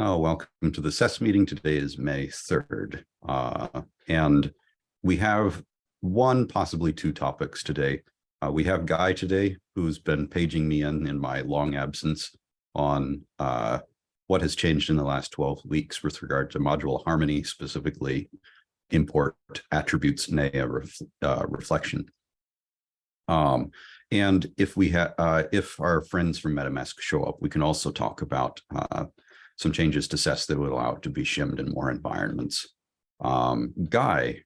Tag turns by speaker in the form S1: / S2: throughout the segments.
S1: Oh, welcome to the SES meeting. Today is May 3rd. Uh, and we have one, possibly two topics today. Uh, we have Guy today, who's been paging me in in my long absence on uh, what has changed in the last 12 weeks with regard to module harmony, specifically import attributes ref, uh, reflection. Um, and if we have, uh, if our friends from MetaMask show up, we can also talk about uh, some changes to SES that would allow it to be shimmed in more environments. Um, Guy.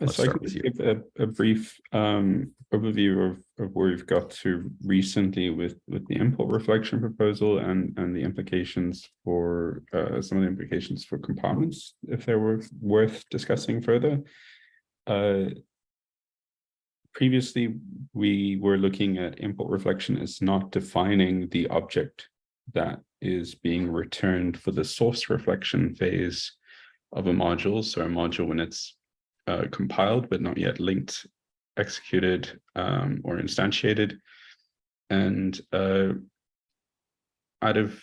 S1: Let's
S2: so I could give a, a brief um, overview of, of where we've got to recently with, with the import reflection proposal and, and the implications for uh, some of the implications for compartments, if they were worth discussing further. Uh, previously, we were looking at import reflection as not defining the object that is being returned for the source reflection phase of a module. So a module when it's uh, compiled but not yet linked, executed, um, or instantiated. And uh, out of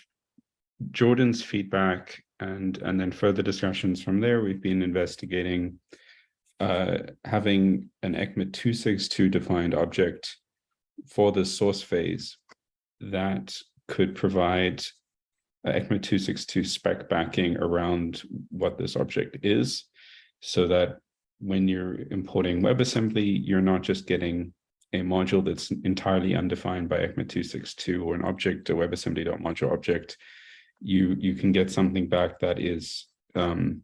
S2: Jordan's feedback and, and then further discussions from there, we've been investigating uh, having an ECMA 262 defined object for the source phase that could provide ECMA 262 spec backing around what this object is so that when you're importing WebAssembly, you're not just getting a module that's entirely undefined by ECMA 262 or an object, a WebAssembly.module object. You, you can get something back that is um,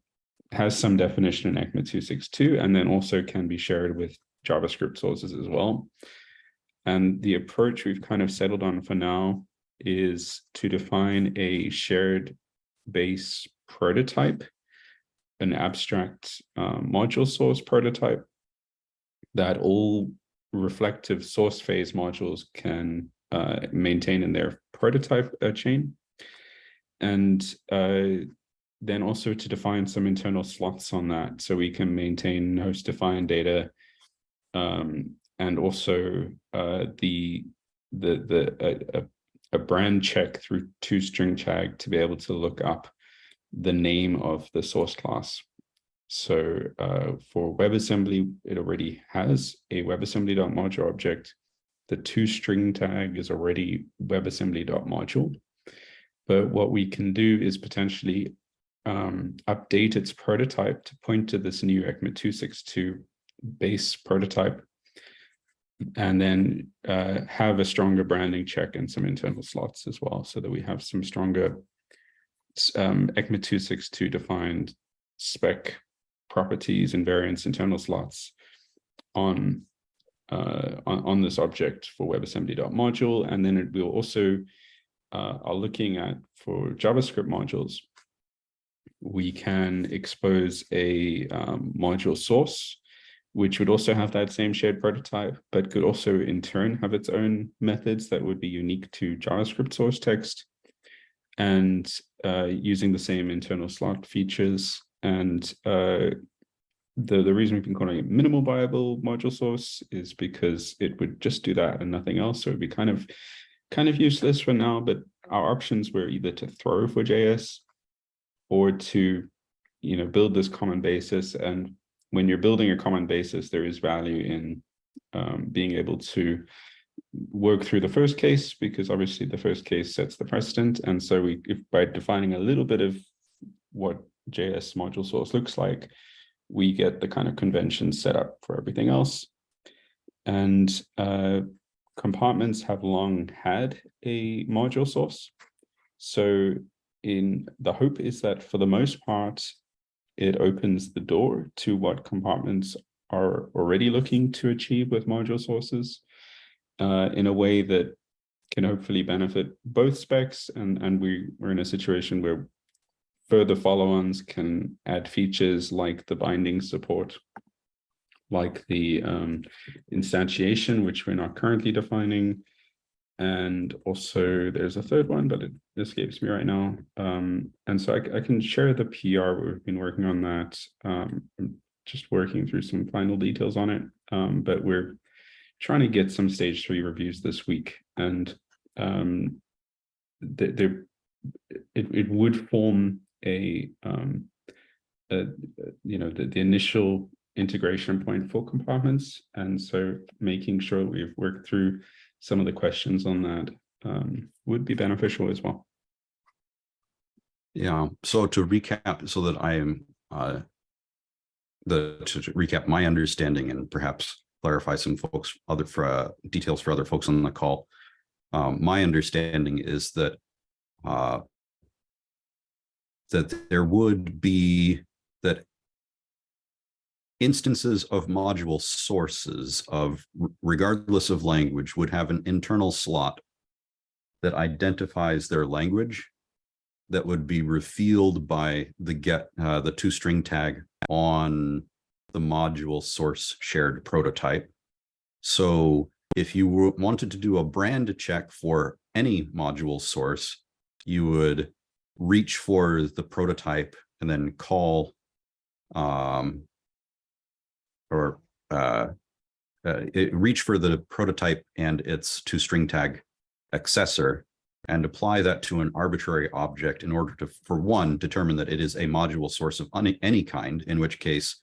S2: has some definition in ECMA 262 and then also can be shared with JavaScript sources as well. And the approach we've kind of settled on for now is to define a shared base prototype, an abstract uh, module source prototype that all reflective source phase modules can uh, maintain in their prototype uh, chain. And uh, then also to define some internal slots on that so we can maintain host defined data um, and also uh, the the the a, a, brand check through two toString tag to be able to look up the name of the source class. So uh, for WebAssembly, it already has a WebAssembly.module object. The two toString tag is already WebAssembly.module. But what we can do is potentially um, update its prototype to point to this new ECMA 262 base prototype, and then uh, have a stronger branding check and some internal slots as well, so that we have some stronger um, ECMA 262 defined spec properties and variants internal slots on uh, on, on, this object for WebAssembly.module. And then it will also uh, are looking at for JavaScript modules, we can expose a um, module source, which would also have that same shared prototype, but could also in turn have its own methods that would be unique to JavaScript source text and uh, using the same internal slot features. And uh, the, the reason we've been calling it minimal viable module source is because it would just do that and nothing else. So it'd be kind of kind of useless for now, but our options were either to throw for JS or to you know build this common basis. And when you're building a common basis there is value in um, being able to work through the first case because obviously the first case sets the precedent. And so we if by defining a little bit of what JS module source looks like we get the kind of convention set up for everything else. And uh, compartments have long had a module source. So in the hope is that for the most part, it opens the door to what compartments are already looking to achieve with module sources uh, in a way that can hopefully benefit both specs. And, and we, we're in a situation where further follow-ons can add features like the binding support, like the um, instantiation, which we're not currently defining, and also there's a third one, but it escapes me right now. Um, and so I, I, can share the PR. We've been working on that. Um, just working through some final details on it, um, but we're trying to get some stage three reviews this week. And um, it, it would form a um a, you know the, the initial integration point for compartments and so making sure we've worked through some of the questions on that um, would be beneficial as well.
S1: Yeah, so to recap, so that I am uh, the to recap my understanding and perhaps clarify some folks other for uh, details for other folks on the call. Um, my understanding is that uh, that there would be that instances of module sources of regardless of language would have an internal slot that identifies their language that would be revealed by the get uh, the toStringTag on the module source shared prototype. So if you wanted to do a brand check for any module source, you would reach for the prototype and then call um, or uh, uh, reach for the prototype and its toStringTag accessor and apply that to an arbitrary object in order to, for one, determine that it is a module source of any, any kind, in which case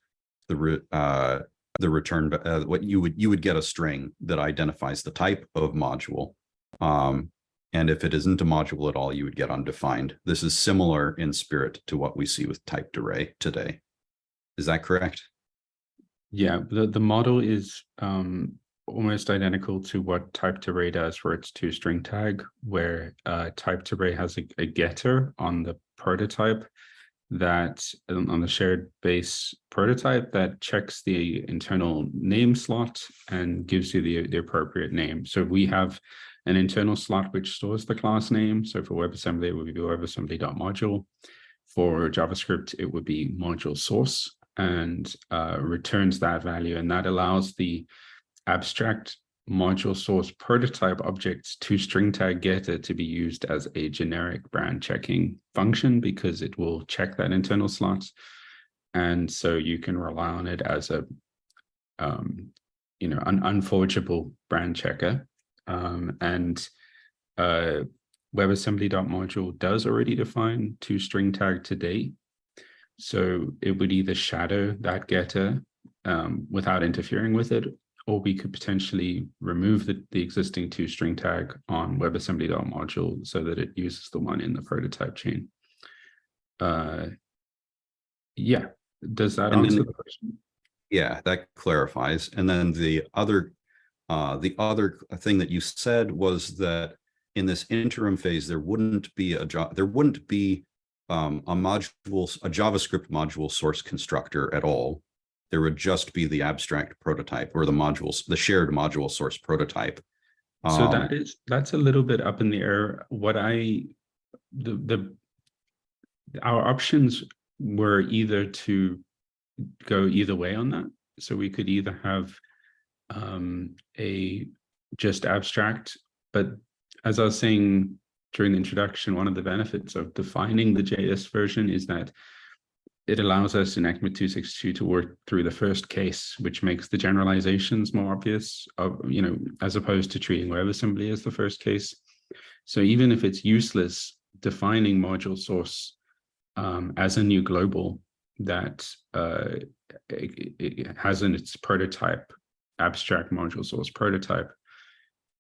S1: the re, uh, the return, uh, what you would you would get a string that identifies the type of module. Um, and if it isn't a module at all, you would get undefined. This is similar in spirit to what we see with typed array today. Is that correct?
S2: Yeah, the, the model is um, almost identical to what typed array does for its toStringTag, where uh, typed array has a, a getter on the prototype that um, on the shared base prototype that checks the internal name slot and gives you the, the appropriate name. So we have an internal slot which stores the class name. So for WebAssembly, it would be WebAssembly.module. For JavaScript, it would be module source and uh, returns that value. And that allows the abstract module source prototype objects to string tag getter to be used as a generic brand checking function because it will check that internal slot. And so you can rely on it as a, um, you know, an unforgeable brand checker. Um, and uh, WebAssembly.module does already define to string tag today. So it would either shadow that getter um, without interfering with it, or we could potentially remove the, the existing toStringTag on WebAssembly.module so that it uses the one in the prototype chain. Uh, yeah, does that
S1: And
S2: answer
S1: then-
S2: the question?
S1: Yeah, that clarifies. And then the other, uh, the other thing that you said was that in this interim phase, there wouldn't be a job, there wouldn't be um, a module, a JavaScript module source constructor at all. There would just be the abstract prototype or the modules, the shared module source prototype.
S2: So
S1: Um,
S2: that is, that's a little bit up in the air. What I, the, the, our options were either to go either way on that. So we could either have um, a just abstract, but as I was saying during the introduction, one of the benefits of defining the JS version is that it allows us in ECMA 262 to work through the first case, which makes the generalizations more obvious, of, you know, as opposed to treating WebAssembly as the first case. So even if it's useless defining module source um, as a new global that uh, it, it has in its prototype, abstract module source prototype,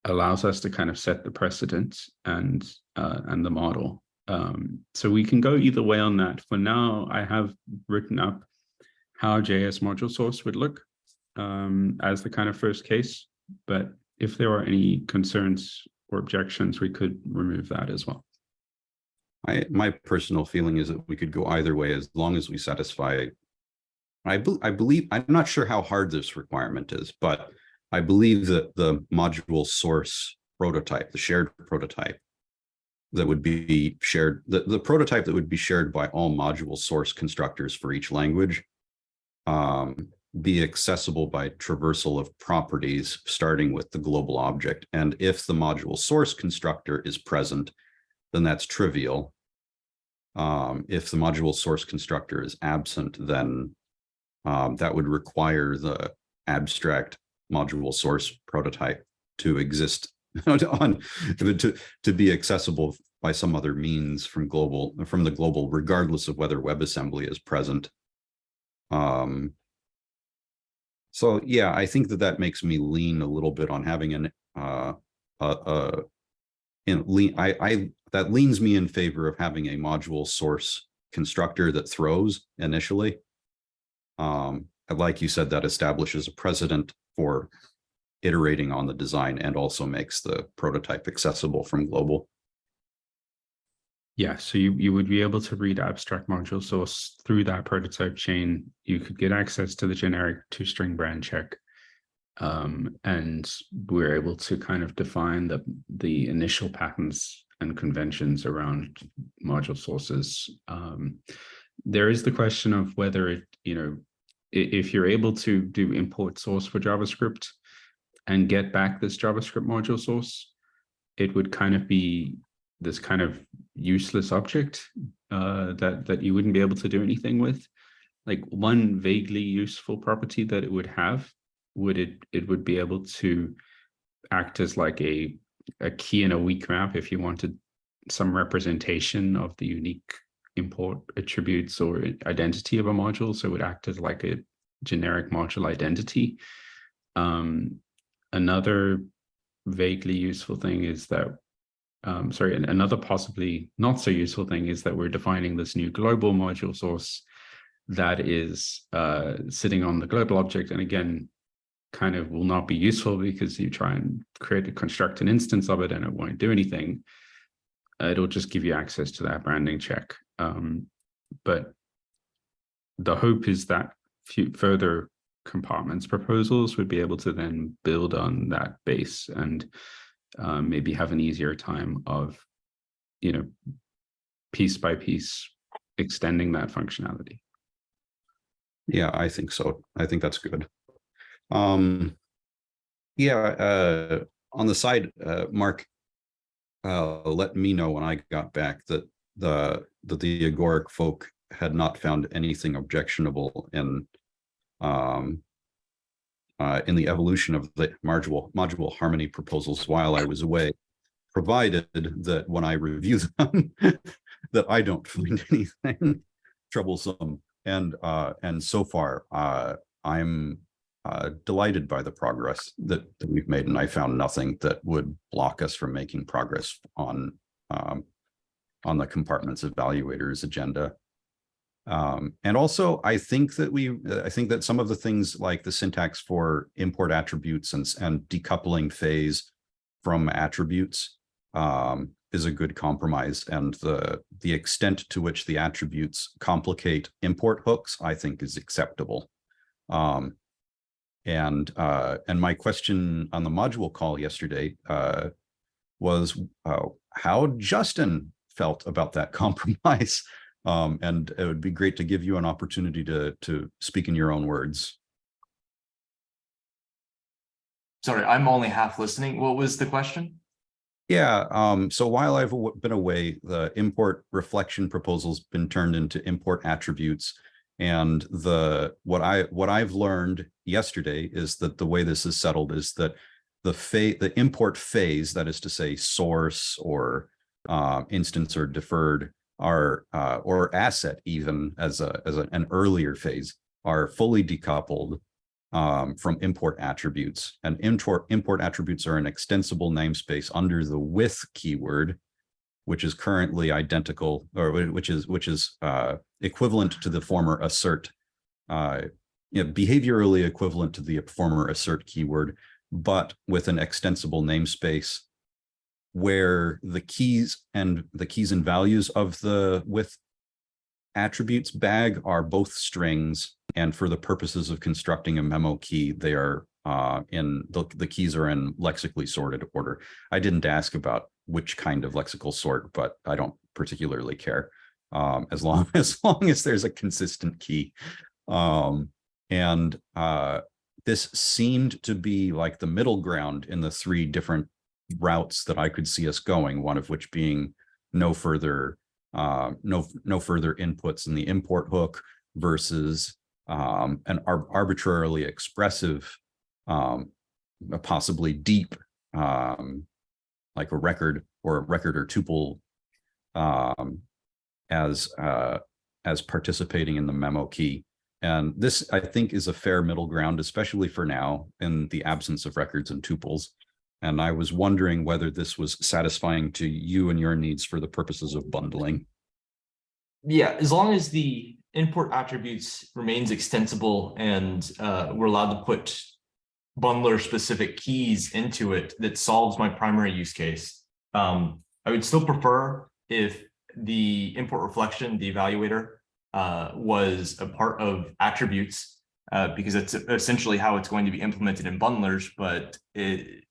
S2: allows us to kind of set the precedent and uh, and the model. Um, so we can go either way on that. For now, I have written up how JS module source would look um, as the kind of first case. But if there are any concerns or objections, we could remove that as well.
S1: I, my personal feeling is that we could go either way as long as we satisfy. I, be- I believe, I'm not sure how hard this requirement is, but I believe that the module source prototype, the shared prototype that would be shared, the, the prototype that would be shared by all module source constructors for each language um, be accessible by traversal of properties, starting with the global object. And if the module source constructor is present, then that's trivial. Um, if the module source constructor is absent, then um, that would require the abstract module source prototype to exist on to, to be accessible by some other means from global, from the global, regardless of whether WebAssembly is present. Um, so yeah, I think that that makes me lean a little bit on having an, uh, uh, uh, in lean, I, I, that leans me in favor of having a module source constructor that throws initially. Um, like you said, that establishes a precedent for iterating on the design and also makes the prototype accessible from global.
S2: Yeah, so you, you would be able to read abstract module source through that prototype chain. You could get access to the generic two string brand check. Um, and we're able to kind of define the, the initial patterns and conventions around module sources. Um, there is the question of whether it, you know, if you're able to do import source for JavaScript and get back this JavaScript module source, it would kind of be this kind of useless object uh, that, that you wouldn't be able to do anything with. Like one vaguely useful property that it would have, would it, it would be able to act as like a, a key in a weak map if you wanted some representation of the unique import attributes or identity of a module. So it would act as like a generic module identity. Um, another vaguely useful thing is that, um, sorry, another possibly not so useful thing is that we're defining this new global module source that is uh, sitting on the global object. And again, kind of will not be useful because you try and create a construct an instance of it and it won't do anything. It'll just give you access to that branding check. Um, but the hope is that further compartments proposals would be able to then build on that base and um, maybe have an easier time of, you know, piece by piece extending that functionality.
S1: Yeah, I think so. I think that's good. Um, yeah, uh, on the side, uh, Mark, uh, let me know when I got back that the that the agoric folk had not found anything objectionable in um, uh, in the evolution of the module module harmony proposals while I was away, provided that when I review them, that I don't find anything troublesome. And uh, and so far, uh, I'm uh, delighted by the progress that, that we've made, and I found nothing that would block us from making progress on um, on the compartments evaluators agenda. Um, and also, I think that we, I think that some of the things like the syntax for import attributes and, and decoupling phase from attributes um, is a good compromise. And the, the extent to which the attributes complicate import hooks, I think is acceptable. Um, and uh, and my question on the module call yesterday uh, was uh, how Justin felt about that compromise. Um, and it would be great to give you an opportunity to, to speak in your own words.
S3: Sorry, I'm only half listening. What was the question?
S1: Yeah, um, so while I've been away, the import reflection proposal's been turned into import attributes. And the what I what I've learned yesterday is that the way this is settled is that the phase the import phase, that is to say source or uh, instance or deferred are uh, or asset even as a as a, an earlier phase are fully decoupled um, from import attributes. And import import attributes are an extensible namespace under the with keyword which is currently identical or which is which is uh, equivalent to the former assert uh, you know, behaviorally equivalent to the former assert keyword but with an extensible namespace where the keys and the keys and values of the with attributes bag are both strings. And for the purposes of constructing a memo key, they are uh, in the, the keys are in lexically sorted order. I didn't ask about which kind of lexical sort, but I don't particularly care um, as long as long as there's a consistent key. Um, and uh, this seemed to be like the middle ground in the three different routes that I could see us going, one of which being no further uh, no no further inputs in the import hook versus um, an ar arbitrarily expressive, um, possibly deep um, like a record or a record or tuple um, as uh, as participating in the memo key. And this, I think, is a fair middle ground, especially for now in the absence of records and tuples. And I was wondering whether this was satisfying to you and your needs for the purposes of bundling.
S3: Yeah, as long as the import attributes remains extensible and uh, we're allowed to put bundler specific keys into it that solves my primary use case. Um, I would still prefer if the import reflection, the evaluator, uh, was a part of attributes uh, because it's essentially how it's going to be implemented in bundlers. But it,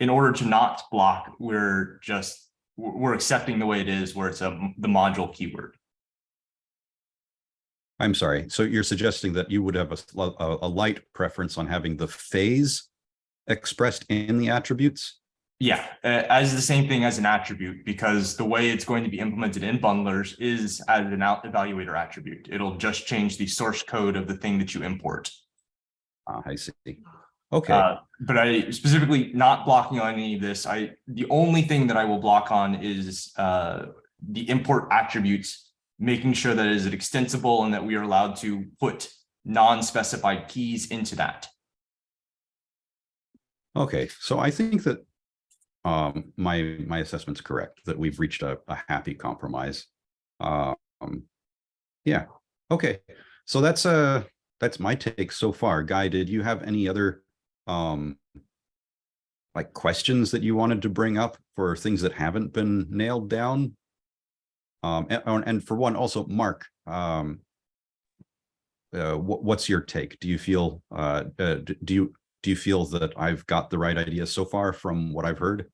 S3: in order to not block, we're just we're accepting the way it is, where it's a the module keyword.
S1: I'm sorry. So you're suggesting that you would have a, a, a light preference on having the phase expressed in the attributes?
S3: Yeah, uh, as the same thing as an attribute, because the way it's going to be implemented in bundlers is as an out evaluator attribute. It'll just change the source code of the thing that you import.
S1: Ah, I see. Okay,
S3: Uh, but I specifically not blocking on any of this. I, the only thing that I will block on is uh, the import attributes, making sure that it is extensible and that we are allowed to put non-specified keys into that.
S1: okay. So I think that um, my, my assessment's correct, that we've reached a, a happy compromise. Um, yeah, okay. So that's uh that's my take so far. Guy, did you have any other um like questions that you wanted to bring up for things that haven't been nailed down? Um, and, and for one, also, Mark, um, uh, what's your take? Do you feel, uh, uh, do you, do you feel that I've got the right idea so far from what I've heard?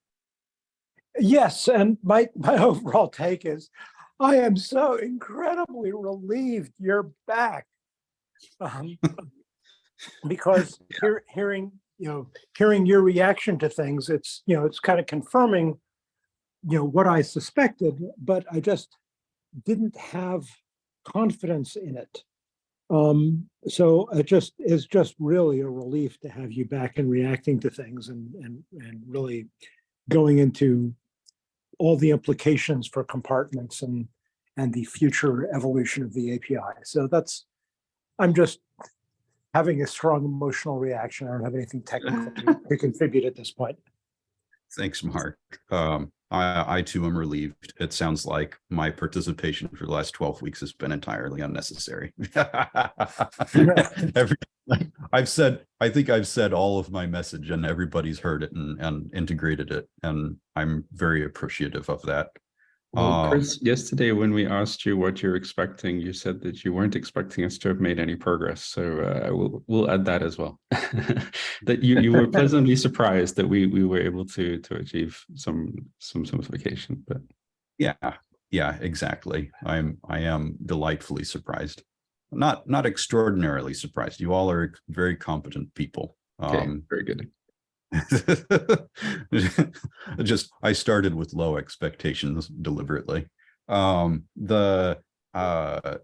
S4: Yes, and my, my overall take is, I am so incredibly relieved you're back. Um, Because hear, hearing, you know, hearing your reaction to things, it's, you know, it's kind of confirming, you know, what I suspected, but I just didn't have confidence in it. Um, so it just is just really a relief to have you back and reacting to things and, and, and really going into all the implications for compartments and, and the future evolution of the API. So that's, I'm just having a strong emotional reaction. I don't have anything technical to- to contribute at this point.
S1: Thanks, Mark. Um, I, I too am relieved. It sounds like my participation for the last twelve weeks has been entirely unnecessary. Every, I've said, I think I've said all of my message and everybody's heard it and, and integrated it. And I'm very appreciative of that.
S2: Well,
S1: Um,
S2: Chris, yesterday when we asked you what you're expecting, you said that you weren't expecting us to have made any progress. So uh, we'll we'll add that as well. that you you were pleasantly surprised that we we were able to to achieve some some simplification. But
S1: Yeah, yeah, exactly. I'm, I am delightfully surprised. Not, not extraordinarily surprised. You all are very competent people.
S2: okay,
S1: Um,
S2: very good.
S1: just I started with low expectations deliberately. Um, the uh,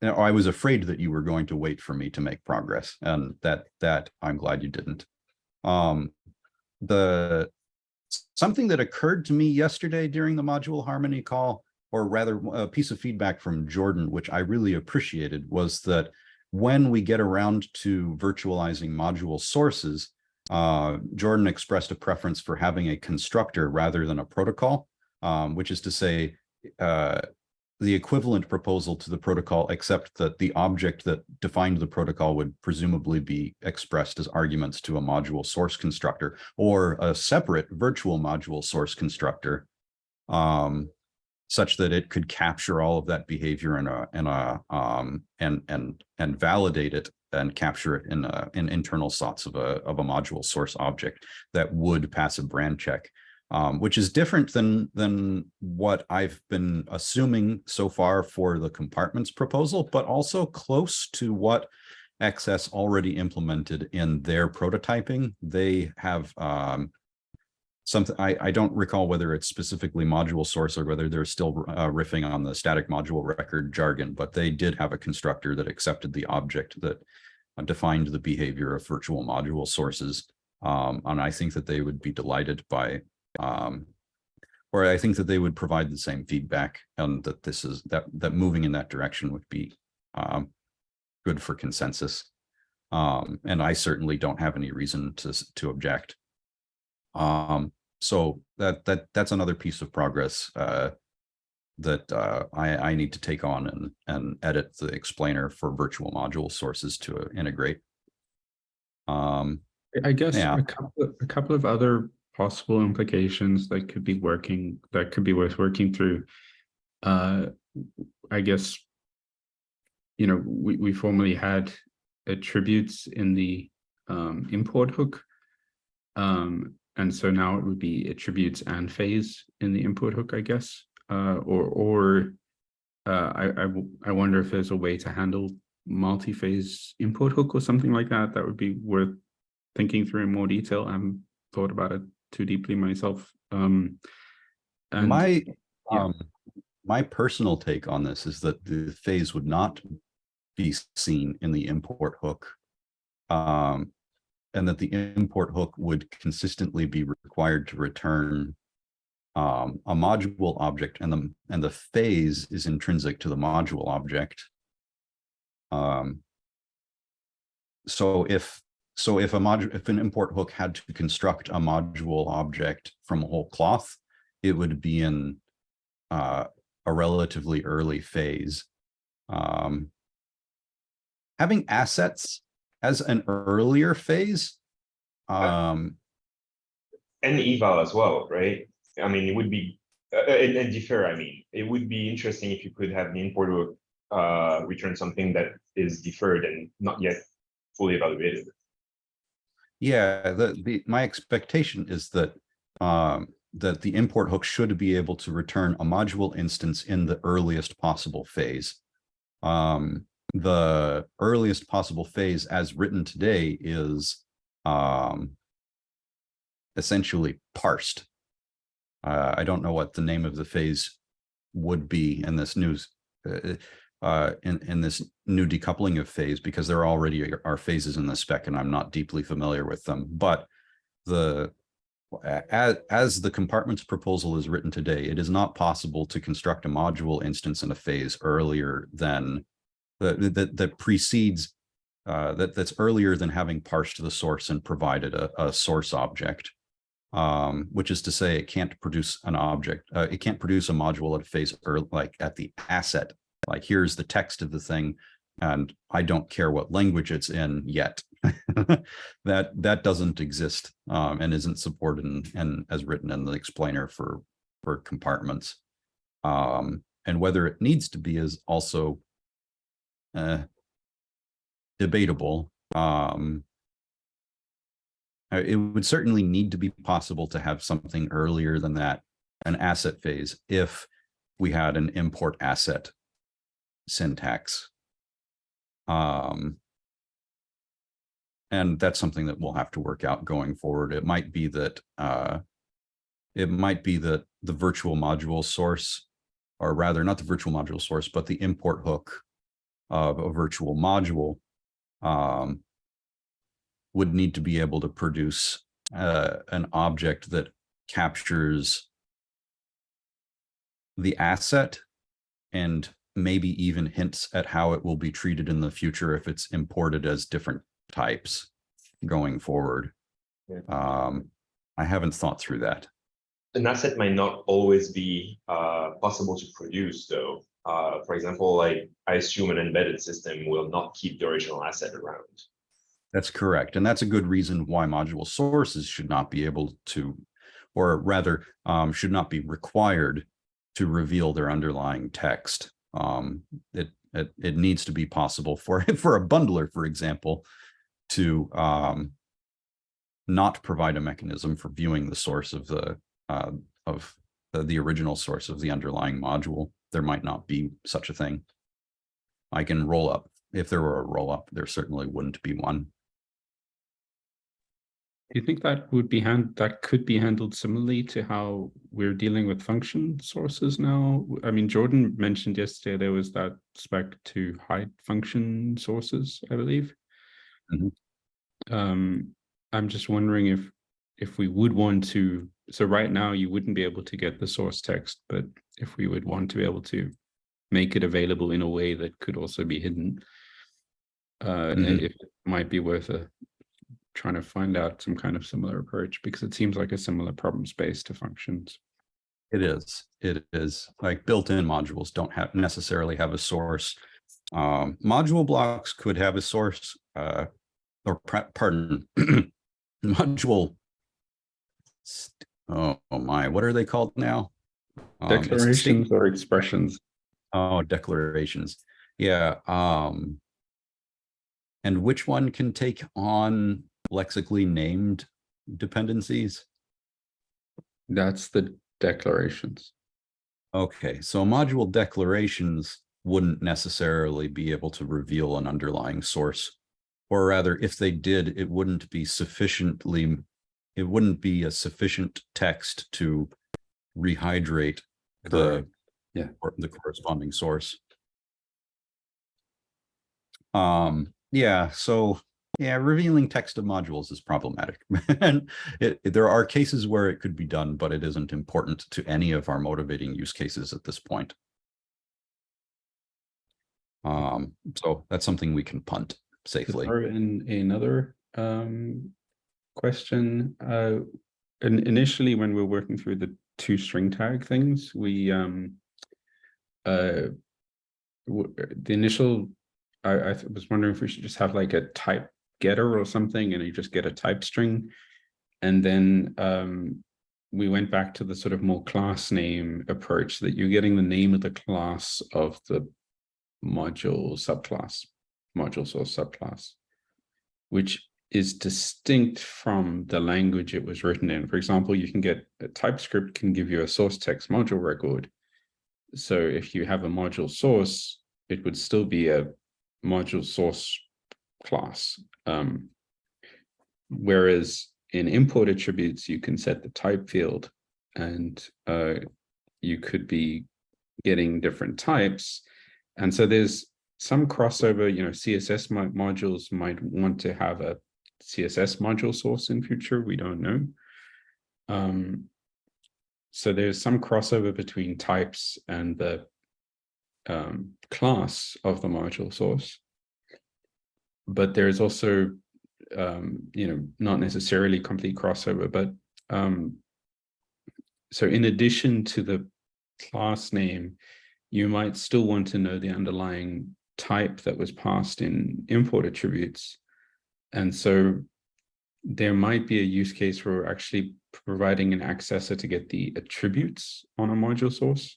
S1: you know, I was afraid that you were going to wait for me to make progress, and that that I'm glad you didn't. Um, the something that occurred to me yesterday during the module harmony call, or rather a piece of feedback from Jordan, which I really appreciated, was that when we get around to virtualizing module sources, uh, Jordan expressed a preference for having a constructor rather than a protocol, um, which is to say, uh, the equivalent proposal to the protocol, except that the object that defined the protocol would presumably be expressed as arguments to a module source constructor or a separate virtual module source constructor, um, such that it could capture all of that behavior in a in a um, and and and validate it and capture it in a, in internal slots of a of a module source object that would pass a brand check um, which is different than than what I've been assuming so far for the compartments proposal, but also close to what XS already implemented in their prototyping. They have um, something I, I don't recall whether it's specifically module source or whether they're still uh, riffing on the static module record jargon, but they did have a constructor that accepted the object that uh, defined the behavior of virtual module sources. Um, and I think that they would be delighted by Um, or I think that they would provide the same feedback and that this is that that moving in that direction would be um good for consensus. Um, and I certainly don't have any reason to to object. Um, so that that that's another piece of progress uh that uh I I need to take on and and edit the explainer for virtual module sources to integrate. Um,
S2: I guess
S1: Yeah.
S2: a couple, of- a couple of other possible implications that could be working, that could be worth working through. Uh, I guess, you know, we, we formerly had attributes in the um, import hook. Um, and so now it would be attributes and phase in the import hook, I guess, uh, or, or uh, I, I, I wonder if there's a way to handle multi-phase import hook or something like that. That would be worth thinking through in more detail. I haven't thought about it too deeply myself. Um, and
S1: my
S2: yeah.
S1: um my personal take on this is that the phase would not be seen in the import hook. Um, and that the import hook would consistently be required to return um, a module object and the and the phase is intrinsic to the module object. Um, so if so if a module if an import hook had to construct a module object from a whole cloth, it would be in uh, a relatively early phase. Um, having assets as an earlier phase, um,
S5: and eval as well, right? I mean, it would be, uh, and, and defer, I mean, it would be interesting if you could have the importer uh, return something that is deferred and not yet fully evaluated.
S1: Yeah, the, the, my expectation is that, um, that the import hook should be able to return a module instance in the earliest possible phase. Um, the earliest possible phase as written today is, um, essentially parsed. Uh, I don't know what the name of the phase would be in this news, uh, uh, in, in this new decoupling of phase, because there already are phases in the spec and I'm not deeply familiar with them, but the, as, as the compartments proposal is written today, it is not possible to construct a module instance in a phase earlier than that, that, that precedes, uh, that, that's earlier than having parsed the source and provided a, a source object. Um, which is to say it can't produce an object, uh, it can't produce a module at a phase or like at the asset like here's the text of the thing and I don't care what language it's in yet. that that doesn't exist um, and isn't supported and as written in the explainer for for compartments. Um, and whether it needs to be is also uh, debatable. Um, uh, it would certainly need to be possible to have something earlier than that, an asset phase, if we had an import asset syntax. Um, and that's something that we'll have to work out going forward. It might be that uh, it might be that the virtual module source, or rather not the virtual module source, but the import hook of a virtual module um, would need to be able to produce uh, an object that captures the asset and maybe even hints at how it will be treated in the future if it's imported as different types going forward.
S5: Yeah.
S1: Um, I haven't thought through that.
S5: An asset might not always be uh, possible to produce, though. Uh, for example, like I assume an embedded system will not keep the original asset around.
S1: That's correct. And that's a good reason why module sources should not be able to, or rather, um, should not be required to reveal their underlying text. Um, it, it, it needs to be possible for, for a bundler, for example, to um, not provide a mechanism for viewing the source of the, uh, of the, the original source of the underlying module. There might not be such a thing. I can roll up. If there were a roll up, there certainly wouldn't be one.
S2: Do you think that would be hand, that could be handled similarly to how we're dealing with function sources now? I mean, Jordan mentioned yesterday there was that spec to hide function sources, I believe.
S1: Mhm.
S2: Um, I'm just wondering if if we would want to, so right now you wouldn't be able to get the source text, but if we would want to be able to make it available in a way that could also be hidden, uh,
S1: Mhm.
S2: it might be worth a trying to find out some kind of similar approach because it seems like a similar problem space to functions.
S1: It is, it is like built-in modules don't have necessarily have a source. Um, module blocks could have a source, uh, or pardon, module. Oh, oh my, what are they called now? Um,
S2: Declarations or expressions.
S1: Oh, declarations. Yeah, um. And which one can take on lexically named dependencies?
S2: That's the declarations.
S1: Okay, so module declarations wouldn't necessarily be able to reveal an underlying source. Or rather, if they did, it wouldn't be sufficiently, it wouldn't be a sufficient text to rehydrate the,
S2: Yeah.
S1: the corresponding source. Um, yeah, so, yeah, revealing text of modules is problematic. And it, it- there are cases where it could be done, but it isn't important to any of our motivating use cases at this point. Um, so that's something we can punt safely.
S2: Or in another um question, uh in initially when we we're working through the toStringTag things, we um uh the initial I I was wondering if we should just have like a type getter or something and you just get a type string. And then um we went back to the sort of more class name approach that you're getting the name of the class of the module subclass, module source subclass, which is distinct from the language it was written in. For example, you can get a TypeScript can give you a source text module record. So if you have a module source, it would still be a module source class. Um, whereas in import attributes, you can set the type field and uh, you could be getting different types. And so there's some crossover, you know, CSS modules might want to have a CSS module source in future, we don't know. Um, so there's some crossover between types and the um, class of the module source. But there's also, um, you know, not necessarily complete crossover, but um, so in addition to the class name, you might still want to know the underlying type that was passed in import attributes. And so there might be a use case for actually providing an accessor to get the attributes on a module source.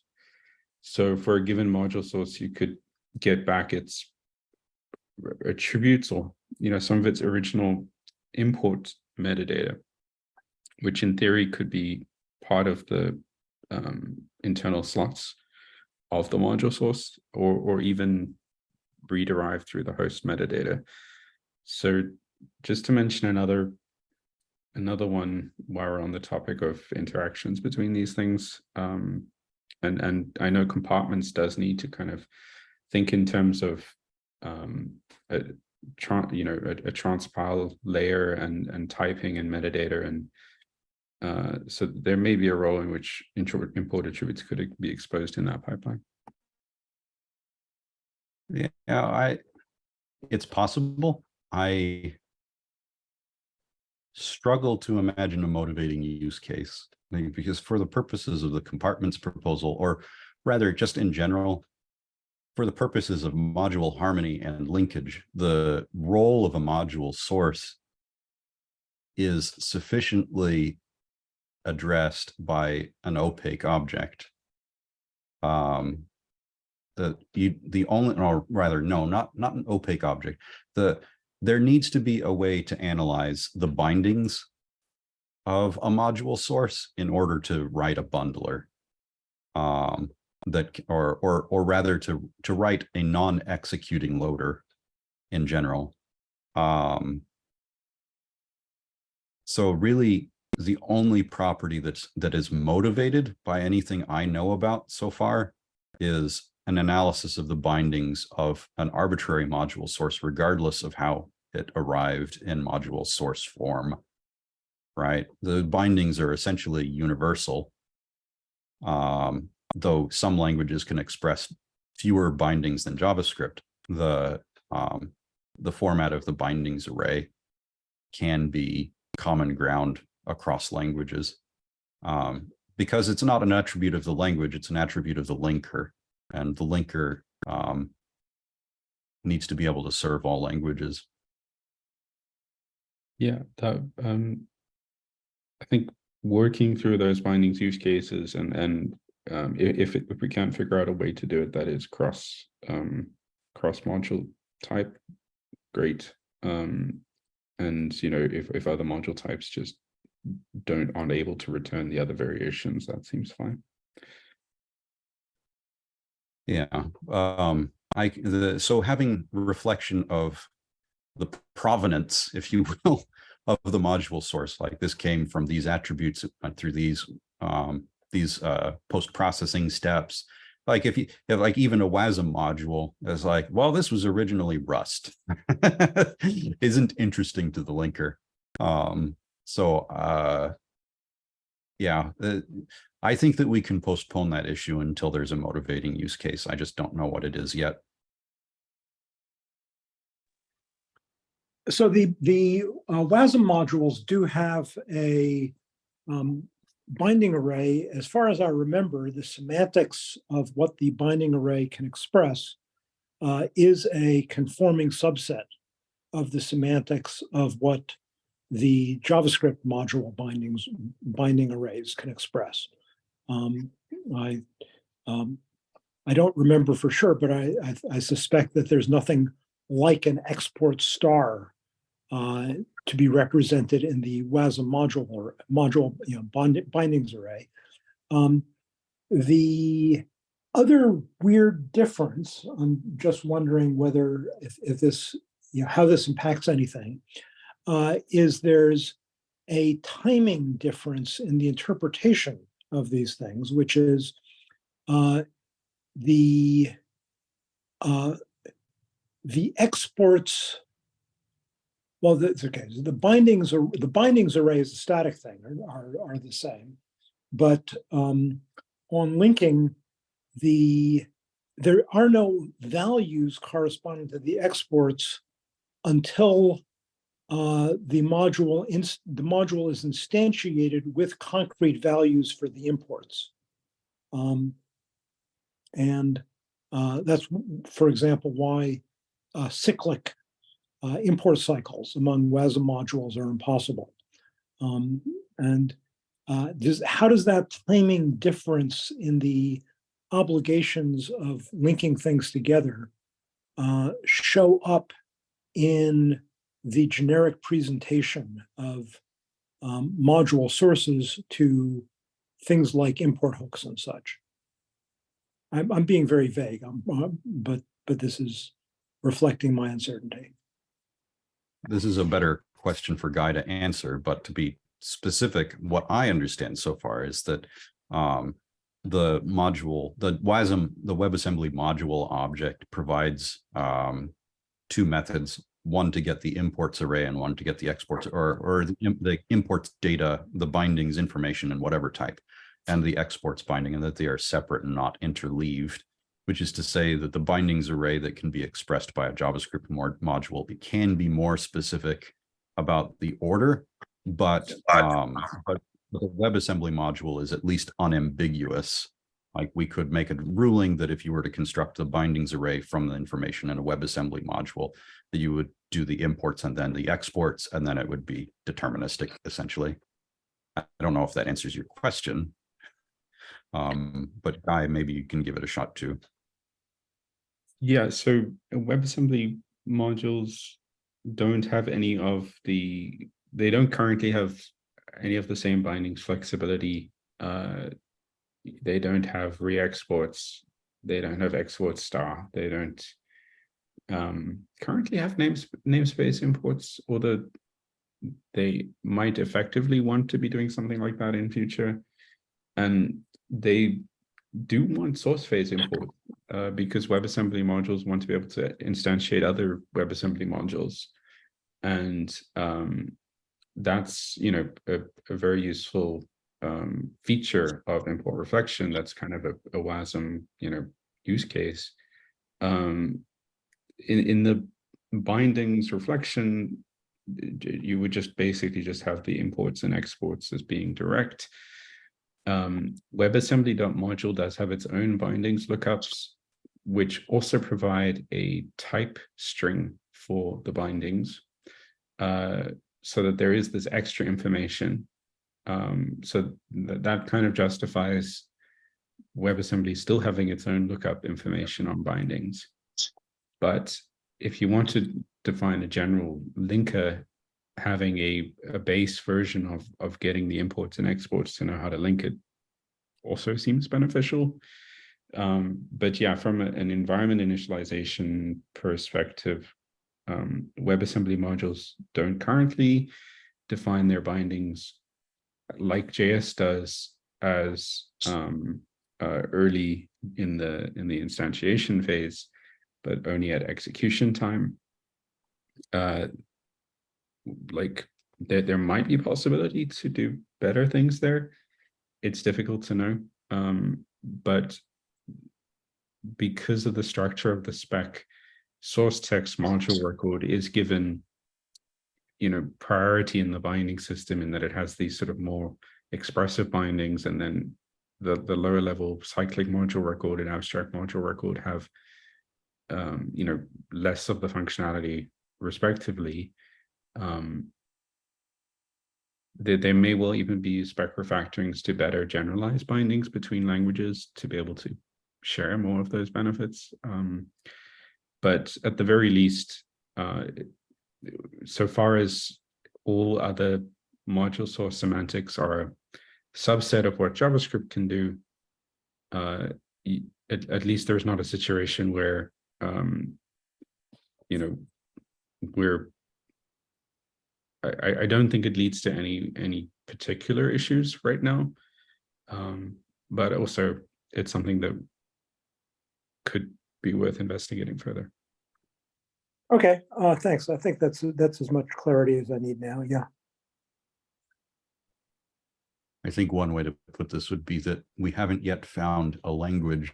S2: So for a given module source, you could get back its attributes or, you know, some of its original import metadata, which in theory could be part of the um, internal slots of the module source or, or even rederived through the host metadata. So just to mention another another one while we're on the topic of interactions between these things, um, and, and I know compartments does need to kind of think in terms of um, a, you know, a, a transpile layer and, and typing and metadata and uh, so there may be a role in which import attributes could be exposed in that pipeline.
S1: Yeah, I, it's possible. I struggle to imagine a motivating use case because for the purposes of the compartments proposal, or rather just in general, for the purposes of module harmony and linkage, the role of a module source is sufficiently addressed by an opaque object. Um, the you the only or rather no not not an opaque object the there needs to be a way to analyze the bindings of a module source in order to write a bundler um that or or or rather to to write a non-executing loader in general. Um so really the only property that's that is motivated by anything i know about so far is an analysis of the bindings of an arbitrary module source, regardless of how it arrived in module source form. right? The bindings are essentially universal. Um, though some languages can express fewer bindings than JavaScript, the um, the format of the bindings array can be common ground across languages. Um, because it's not an attribute of the language, it's an attribute of the linker. And the linker um, needs to be able to serve all languages.
S2: Yeah, that um I think working through those bindings use cases and and um if it- if we can't figure out a way to do it that is cross um cross module type, great. Um and you know, if if other module types just don't aren't able to return the other variations, that seems fine.
S1: Yeah, um, I, the, so having reflection of the provenance, if you will, of the module source, like this came from these attributes uh, through these, um, these, uh, post-processing steps. Like if you, if like even a WASM module is like, well, this was originally Rust. Isn't interesting to the linker. Um, so, uh, yeah, I think that we can postpone that issue until there's a motivating use case. I just don't know what it is yet.
S4: So the, the uh, WASM modules do have a um, binding array. As far as I remember, the semantics of what the binding array can express uh, is a conforming subset of the semantics of what the JavaScript module bindings, binding arrays can express. Um, I, um, I don't remember for sure, but I, I, I suspect that there's nothing like an export star uh, to be represented in the WASM module or module, you know, bond, bindings array. Um, the other weird difference, I'm just wondering whether if, if this, you know, how this impacts anything, uh, is there's a timing difference in the interpretation of these things, which is uh, the uh, the exports. Well, that's okay. The bindings are the bindings array is a static thing are are, are the same, but um, on linking, the there are no values corresponding to the exports until uh, the module the module is instantiated with concrete values for the imports. Um, and uh, that's, for example, why uh, cyclic uh, import cycles among WASM modules are impossible. Um, and uh, does, how does that claiming difference in the obligations of linking things together uh, show up in the generic presentation of um, module sources to things like import hooks and such. I'm, I'm being very vague, uh, but but this is reflecting my uncertainty.
S1: This is a better question for Guy to answer, but to be specific, what I understand so far is that um, the module, the WASM, the WebAssembly module object provides um, two methods, one to get the imports array and one to get the exports or, or the, the imports data, the bindings information and whatever type, and the exports binding and that they are separate and not interleaved, which is to say that the bindings array that can be expressed by a JavaScript mod- module it can be more specific about the order, but um, but the WebAssembly module is at least unambiguous. Like we could make a ruling that if you were to construct the bindings array from the information in a WebAssembly module, that you would do the imports and then the exports, and then it would be deterministic essentially. I don't know if that answers your question. Um, but Guy, maybe you can give it a shot too.
S2: Yeah, so WebAssembly modules don't have any of the, they don't currently have any of the same bindings flexibility. Uh, they don't have re-exports. They don't have export star. They don't um, currently have names namespace imports, although they might effectively want to be doing something like that in future. And they do want source phase import uh, because WebAssembly modules want to be able to instantiate other WebAssembly modules. And um, that's, you know, a, a very useful um, feature of import reflection. That's kind of a, a WASM, you know, use case. Um, in, in the bindings reflection, you would just basically just have the imports and exports as being direct. Um, WebAssembly.module does have its own bindings lookups, which also provide a type string for the bindings, uh, so that there is this extra information. Um, so that, that kind of justifies WebAssembly still having its own lookup information on bindings. But if you want to define a general linker, having a, a base version of, of getting the imports and exports to know how to link it also seems beneficial. Um, but yeah, from a- an environment initialization perspective, um, WebAssembly modules don't currently define their bindings like JS does as um, uh, early in the in the instantiation phase, but only at execution time. Uh, like there, there might be possibility to do better things there. It's difficult to know, um, but because of the structure of the spec, source text module record is given you know priority in the binding system in that it has these sort of more expressive bindings and then the the lower level cyclic module record and abstract module record have um you know less of the functionality respectively um there, there may well even be spec refactorings to better generalize bindings between languages to be able to share more of those benefits um but at the very least uh so far as all other module source semantics are a subset of what JavaScript can do, uh, at, at least there's not a situation where, um, you know, we're, I, I- don't think it leads to any, any particular issues right now. Um, but also it's something that could be worth investigating further.
S4: Okay, uh, thanks. I think that's, that's as much clarity as I need now. Yeah.
S1: I think one way to put this would be that we haven't yet found a language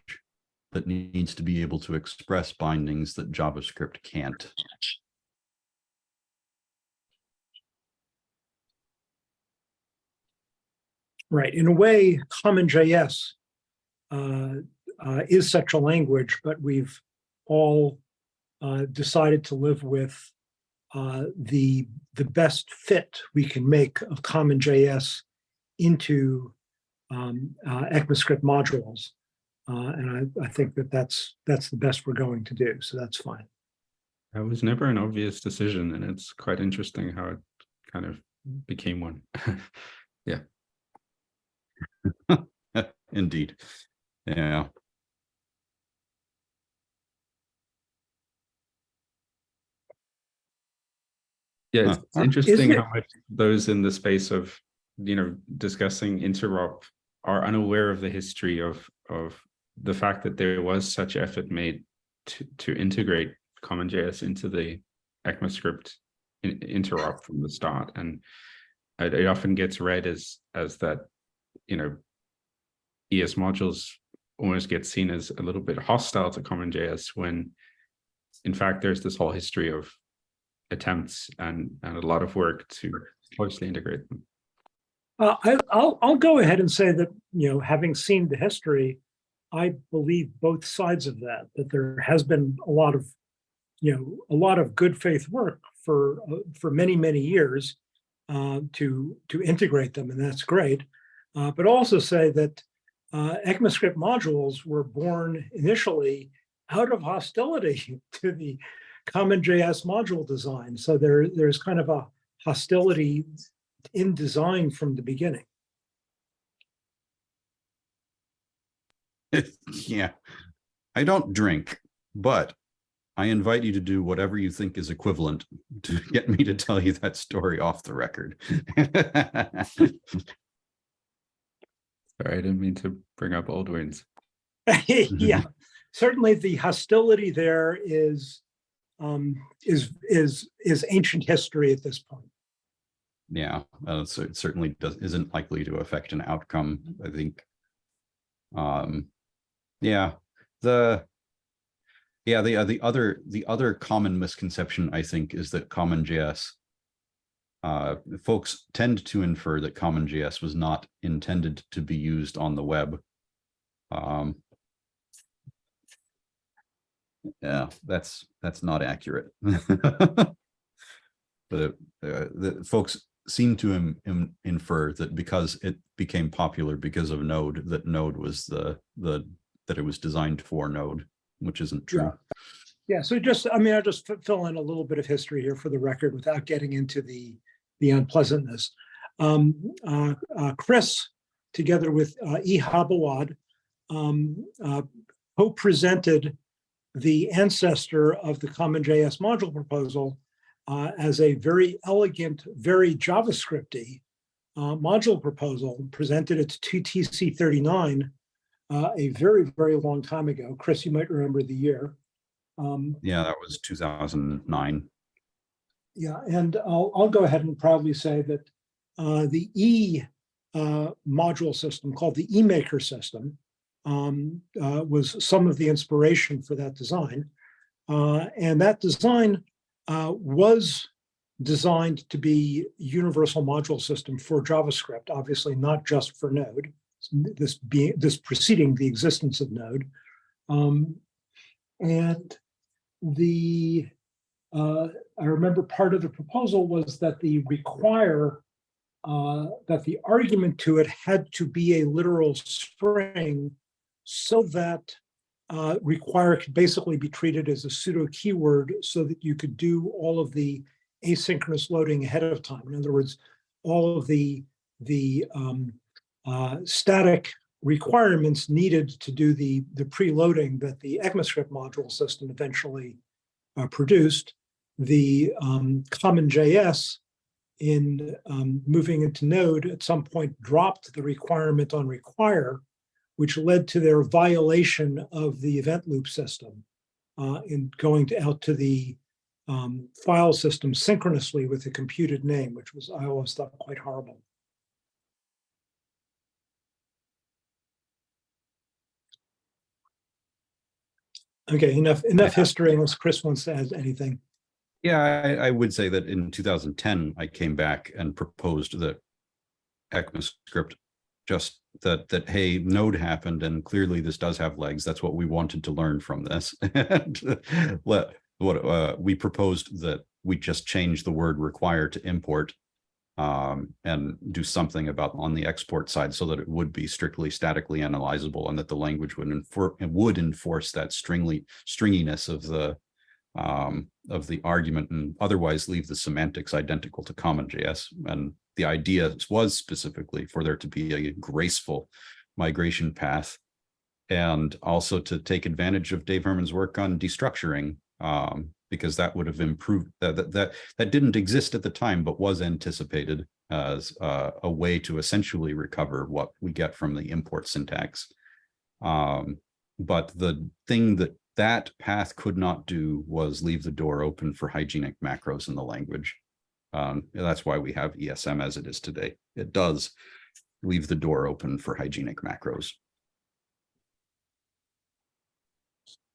S1: that needs to be able to express bindings that JavaScript can't.
S4: Right. In a way, CommonJS uh, uh, is such a language, but we've all uh, decided to live with uh, the the best fit we can make of CommonJS into um, uh, ECMAScript modules, uh, and I, I think that that's that's the best we're going to do. So that's fine.
S2: That was never an obvious decision, and it's quite interesting how it kind of became one. yeah.
S1: Indeed. Yeah.
S2: Yeah, it's it's uh-huh. interesting
S4: it-
S2: how much those in the space of, you know, discussing interop are unaware of the history of of the fact that there was such effort made to to integrate CommonJS into the ECMAScript in, interop from the start, and it, it often gets read as as that, you know, ES modules almost get seen as a little bit hostile to CommonJS when, in fact, there's this whole history of attempts and and a lot of work to closely integrate them.
S4: Uh, I, I'll, I'll go ahead and say that, you know, having seen the history, I believe both sides of that, that there has been a lot of, you know, a lot of good faith work for, uh, for many, many years uh, to, to integrate them, and that's great. Uh, but also say that uh, ECMAScript modules were born initially out of hostility to the CommonJS module design. So there, there's kind of a hostility in design from the beginning.
S1: Yeah. I don't drink, but I invite you to do whatever you think is equivalent to get me to tell you that story off the record.
S2: Sorry, I didn't mean to bring up old wounds.
S4: yeah, certainly the hostility there is um, is is is ancient history at this point.
S1: yeah, uh, so it certainly does, isn't likely to affect an outcome, I think. Um, yeah, the. Yeah, the, uh, the other, the other common misconception, I think, is that CommonJS. Uh, folks tend to infer that CommonJS was not intended to be used on the web. Um. Yeah, that's, that's not accurate. The, uh, the folks seem to im- im- infer that because it became popular because of Node, that Node was the, the, that it was designed for Node, which isn't true.
S4: Yeah, Yeah, so just, I mean, I'll just fill in a little bit of history here for the record without getting into the, the unpleasantness. Um, uh, uh, Chris, together with uh, E. Habawad, um, uh, co-presented the ancestor of the CommonJS module proposal uh, as a very elegant, very JavaScripty uh, module proposal, presented it to TC 39 uh, a very, very long time ago. Chris, you might remember the year. Um,
S1: Yeah, that was two thousand nine.
S4: yeah, and I'll, I'll go ahead and proudly say that uh, the E uh, module system called the eMaker system um, uh, was some of the inspiration for that design. Uh, and that design uh, was designed to be universal module system for JavaScript, obviously not just for Node. This being this preceding the existence of Node. Um, and the uh, I remember part of the proposal was that the require uh, that the argument to it had to be a literal string so that uh, require could basically be treated as a pseudo keyword so that you could do all of the asynchronous loading ahead of time. In other words, all of the the um, uh, static requirements needed to do the the preloading that the ECMAScript module system eventually uh, produced the um, common JS in um, moving into Node at some point dropped the requirement on require, which led to their violation of the event loop system uh, in going to, out to the um, file system synchronously with the computed name, which was I always thought quite horrible. Okay, enough enough history unless Chris wants to add anything.
S1: Yeah, I, I would say that in two thousand ten, I came back and proposed that ECMAScript just that, that, hey, node happened and clearly this does have legs. That's what we wanted to learn from this. And what, uh, we proposed that we just change the word require to import um, and do something about on the export side so that it would be strictly statically analyzable and that the language would enforce, would enforce that stringly stringiness of the um, of the argument and otherwise leave the semantics identical to CommonJS. And the idea was specifically for there to be a graceful migration path and also to take advantage of Dave Herman's work on destructuring um, because that would have improved that, that that that didn't exist at the time but was anticipated as uh, a way to essentially recover what we get from the import syntax. Um, but the thing that that path could not do was leave the door open for hygienic macros in the language. Um, and that's why we have ESM as it is today. It does leave the door open for hygienic macros.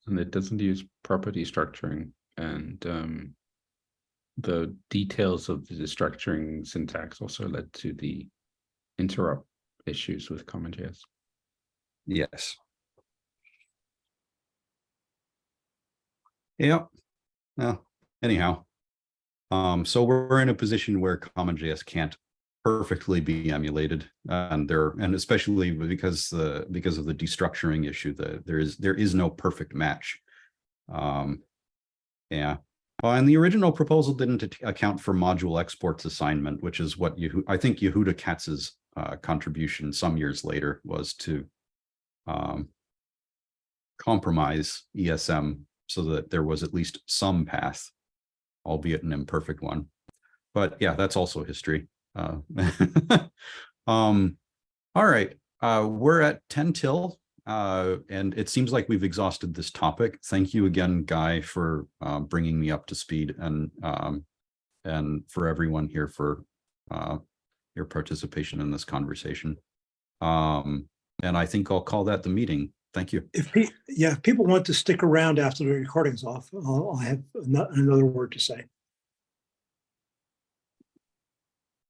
S2: and it doesn't use property structuring and um, the details of the structuring syntax also led to the interop issues with CommonJS.
S1: Yes. Yep. Well, anyhow. Um, so we're in a position where CommonJS can't perfectly be emulated and there and especially because the because of the destructuring issue that there is there is no perfect match. Um, yeah. Uh, and the original proposal didn't account for module exports assignment, which is what you I think Yehuda Katz's uh, contribution some years later was to um, compromise ESM so that there was at least some path, albeit an imperfect one. But yeah, that's also history. Uh, um, all right, uh, we're at 10 till, uh, and it seems like we've exhausted this topic. Thank you again, Guy, for uh, bringing me up to speed and um, and for everyone here for uh, your participation in this conversation. Um, and I think I'll call that the meeting. Thank you.
S4: If, yeah, if people want to stick around after the recording's off, I'll, I'll have another word to say.